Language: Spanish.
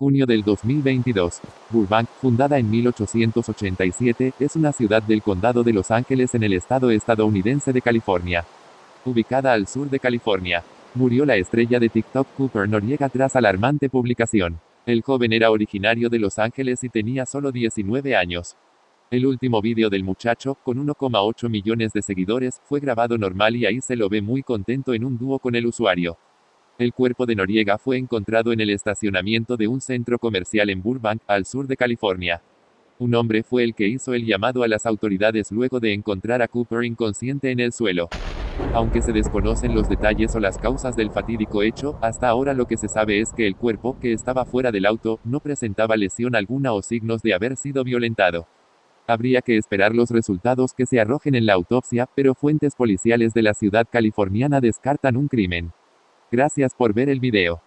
Junio del 2022. Burbank, fundada en 1887, es una ciudad del condado de Los Ángeles en el estado estadounidense de California. Ubicada al sur de California. Murió la estrella de TikTok Cooper Noriega tras alarmante publicación. El joven era originario de Los Ángeles y tenía solo 19 años. El último vídeo del muchacho, con 1,8 millones de seguidores, fue grabado normal y ahí se lo ve muy contento en un dúo con el usuario. El cuerpo de Noriega fue encontrado en el estacionamiento de un centro comercial en Burbank, al sur de California. Un hombre fue el que hizo el llamado a las autoridades luego de encontrar a Cooper inconsciente en el suelo. Aunque se desconocen los detalles o las causas del fatídico hecho, hasta ahora lo que se sabe es que el cuerpo, que estaba fuera del auto, no presentaba lesión alguna o signos de haber sido violentado. Habría que esperar los resultados que se arrojen en la autopsia, pero fuentes policiales de la ciudad californiana descartan un crimen. Gracias por ver el video.